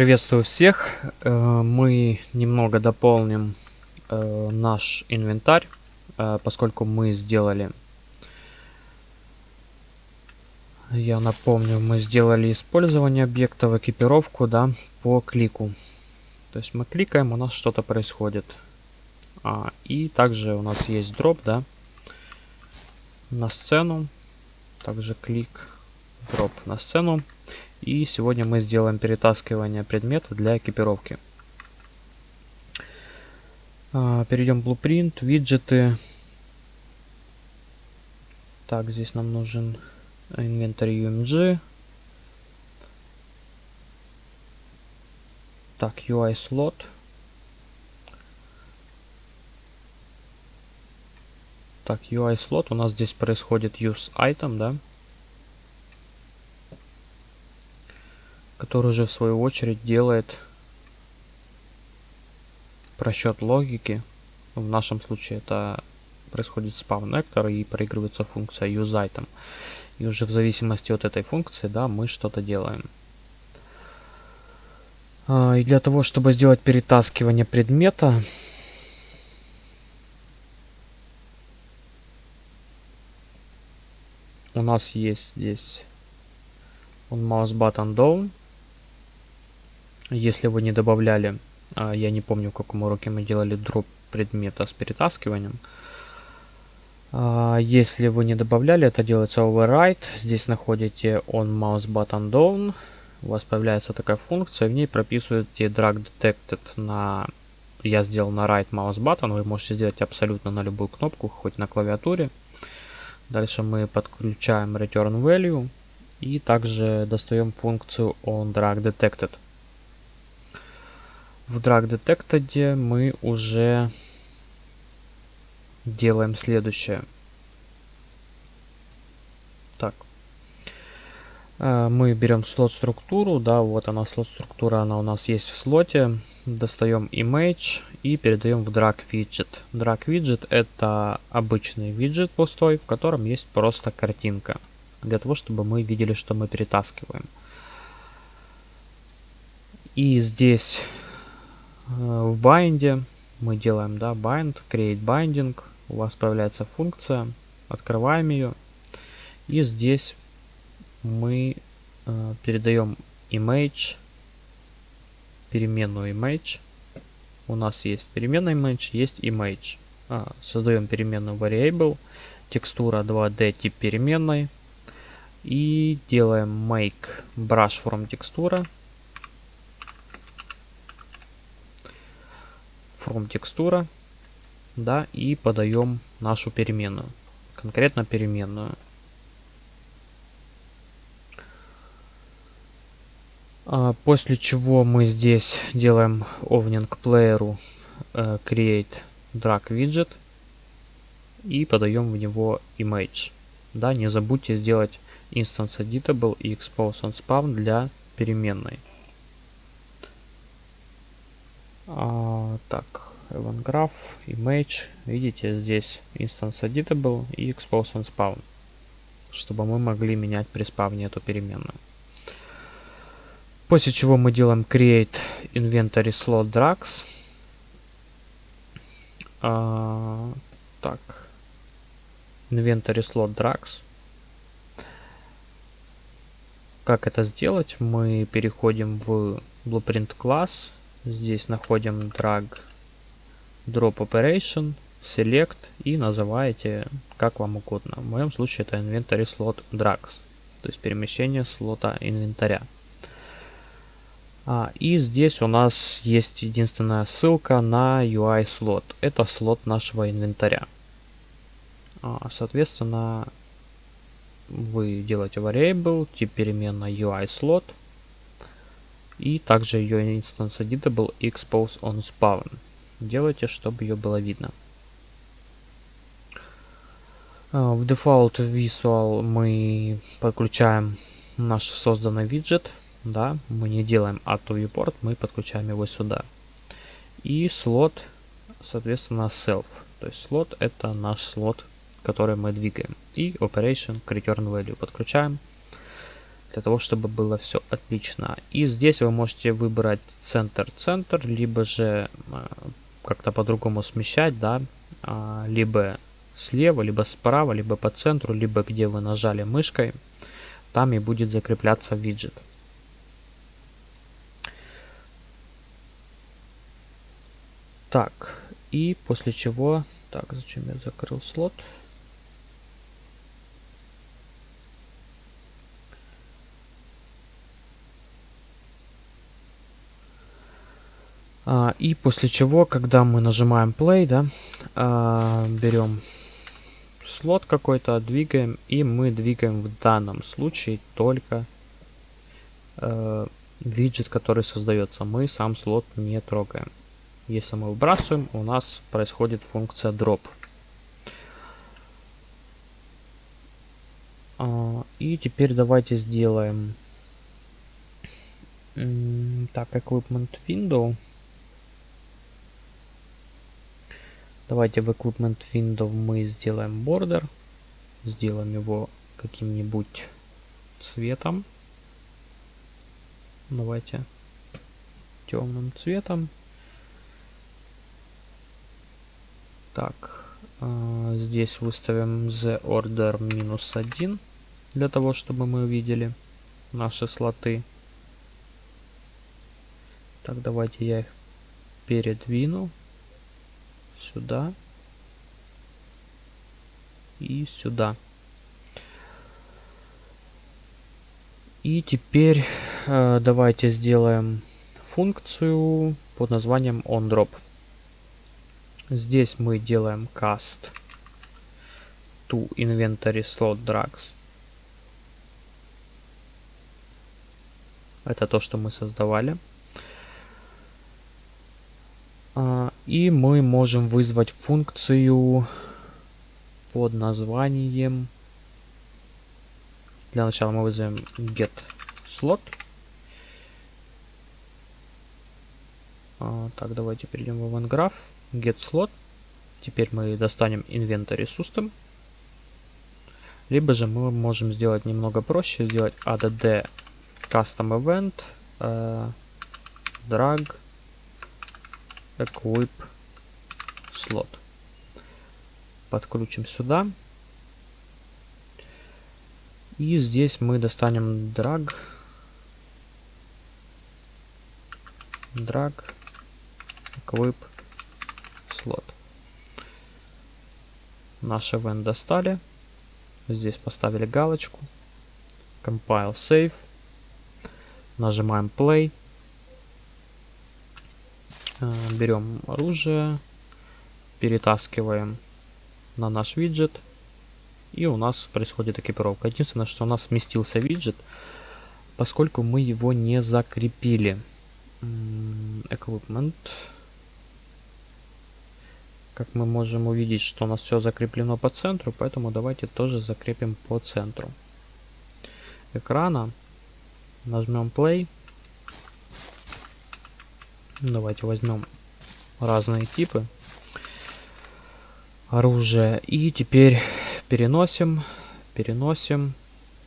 Приветствую всех. Э, мы немного дополним э, наш инвентарь, э, поскольку мы сделали, я напомню, мы сделали использование объектов, экипировку, да, по клику. То есть мы кликаем, у нас что-то происходит. А, и также у нас есть дроп, да, на сцену. Также клик, дроп на сцену. И сегодня мы сделаем перетаскивание предмета для экипировки. А, перейдем в Blueprint, виджеты. Так, здесь нам нужен инвентарь UMG. Так, UI слот. Так, UI слот у нас здесь происходит use item, да? Который же в свою очередь делает просчет логики. В нашем случае это происходит спавн нектор и проигрывается функция useItem. И уже в зависимости от этой функции, да, мы что-то делаем. А, и для того, чтобы сделать перетаскивание предмета, у нас есть здесь он mouse button down если вы не добавляли, а, я не помню, в каком уроке мы делали дроп предмета с перетаскиванием. А, если вы не добавляли, это делается override. Здесь находите on mouse button down. У вас появляется такая функция, в ней прописываете drag detected на... Я сделал на right mouse button, вы можете сделать абсолютно на любую кнопку, хоть на клавиатуре. Дальше мы подключаем return value и также достаем функцию on drag detected в Drag Detected мы уже делаем следующее. Так. Э, мы берем слот структуру, да, вот она слот структура, она у нас есть в слоте. Достаем image и передаем в drag widget. Drag widget это обычный виджет пустой, в котором есть просто картинка. Для того, чтобы мы видели, что мы перетаскиваем. И здесь в bind мы делаем да, bind, create binding. У вас появляется функция. Открываем ее. И здесь мы э, передаем image, переменную image. У нас есть переменная image, есть image. А, создаем переменную variable, текстура 2D тип переменной. И делаем make brush from текстура. From текстура, да, и подаем нашу переменную, конкретно переменную. А, после чего мы здесь делаем opening player uh, create drag widget и подаем в него image. Да, не забудьте сделать instance editable и expose on spawn для переменной. А, так, event graph, image. Видите, здесь instance editable и expose on spawn. Чтобы мы могли менять при спавне эту переменную. После чего мы делаем create inventory slot drags. А, так. Inventory slot drags. Как это сделать? Мы переходим в blueprint класс Здесь находим drag drop operation, select и называете как вам угодно. В моем случае это inventory slot drags, то есть перемещение слота инвентаря. А, и здесь у нас есть единственная ссылка на UI слот. Это слот нашего инвентаря. А, соответственно, вы делаете variable, тип переменной UI слот и также ее instance editable expose on spawn. Делайте, чтобы ее было видно. А, в Default Visual мы подключаем наш созданный виджет. Да, мы не делаем add to viewport, мы подключаем его сюда. И слот, соответственно, self. То есть слот это наш слот, который мы двигаем. И operation return value подключаем. Для того, чтобы было все отлично. И здесь вы можете выбрать центр-центр, либо же э, как-то по-другому смещать, да, а, либо слева, либо справа, либо по центру, либо где вы нажали мышкой, там и будет закрепляться виджет. Так, и после чего... Так, зачем я закрыл слот? И после чего, когда мы нажимаем play, да, а, берем слот какой-то, двигаем, и мы двигаем в данном случае только э, виджет, который создается. Мы сам слот не трогаем. Если мы выбрасываем, у нас происходит функция drop. А, и теперь давайте сделаем так, equipment window. Давайте в Equipment Window мы сделаем border. Сделаем его каким-нибудь цветом. Давайте темным цветом. Так, э, здесь выставим the order минус 1, для того, чтобы мы увидели наши слоты. Так, давайте я их передвину сюда и сюда. И теперь э, давайте сделаем функцию под названием onDrop. Здесь мы делаем cast to inventory slot drags. Это то, что мы создавали. А, и мы можем вызвать функцию под названием... Для начала мы вызовем get slot. А, так, давайте перейдем в event Get slot. Теперь мы достанем inventory system. Либо же мы можем сделать немного проще, сделать add custom event, э, drag equip slot. Подкрутим сюда. И здесь мы достанем drag. Drag equip slot. Наш event достали. Здесь поставили галочку. Compile save. Нажимаем play. Э, берем оружие, перетаскиваем на наш виджет, и у нас происходит экипировка. Единственное, что у нас сместился виджет, поскольку мы его не закрепили. Equipment. Как мы можем увидеть, что у нас все закреплено по центру, поэтому давайте тоже закрепим по центру экрана. Нажмем play. Давайте возьмем разные типы оружия. И теперь переносим, переносим,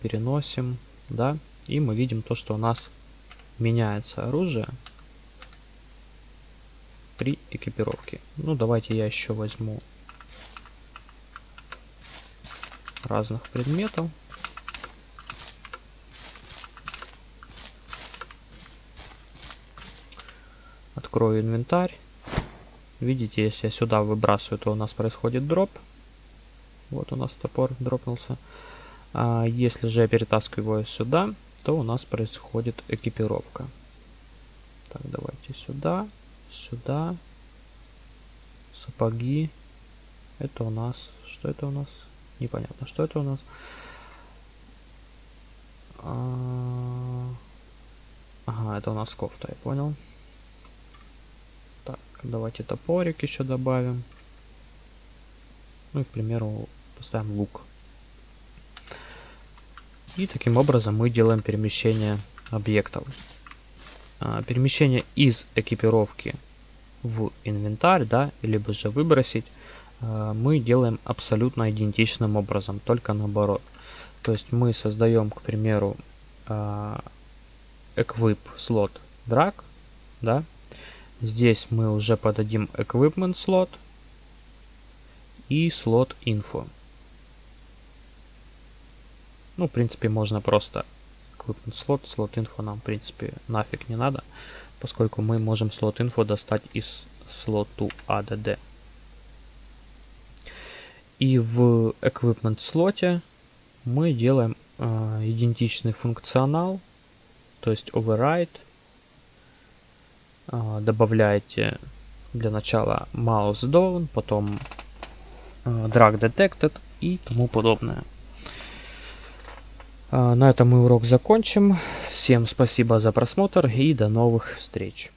переносим, да. И мы видим то, что у нас меняется оружие при экипировке. Ну, давайте я еще возьму разных предметов. Открою инвентарь. Видите, если я сюда выбрасываю, то у нас происходит дроп. Вот у нас топор дропнулся. А если же я перетаскиваю его сюда, то у нас происходит экипировка. Так, давайте сюда, сюда. Сапоги. Это у нас... Что это у нас? Непонятно, что это у нас. А... Ага, это у нас кофта, я понял. Давайте топорик еще добавим. Ну и, к примеру, поставим лук. И таким образом мы делаем перемещение объектов. А, перемещение из экипировки в инвентарь, да, либо же выбросить, а, мы делаем абсолютно идентичным образом, только наоборот. То есть мы создаем, к примеру, э, equip slot drag, да. Здесь мы уже подадим equipment slot и slot info. Ну, в принципе, можно просто equipment slot, slot info нам, в принципе, нафиг не надо, поскольку мы можем slot info достать из to add. И в equipment слоте мы делаем э, идентичный функционал, то есть override. Э, добавляете для начала mouse down, потом э, drag detected и тому подобное. Э, на этом мы урок закончим. Всем спасибо за просмотр и до новых встреч.